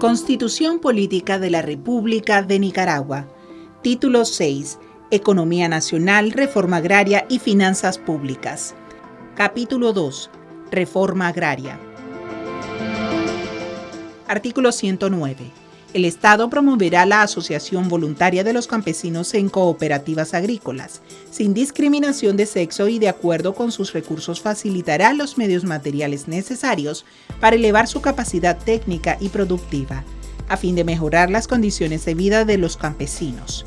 Constitución Política de la República de Nicaragua. Título 6. Economía Nacional, Reforma Agraria y Finanzas Públicas. Capítulo 2. Reforma Agraria. Artículo 109. El Estado promoverá la asociación voluntaria de los campesinos en cooperativas agrícolas. Sin discriminación de sexo y de acuerdo con sus recursos facilitará los medios materiales necesarios para elevar su capacidad técnica y productiva, a fin de mejorar las condiciones de vida de los campesinos.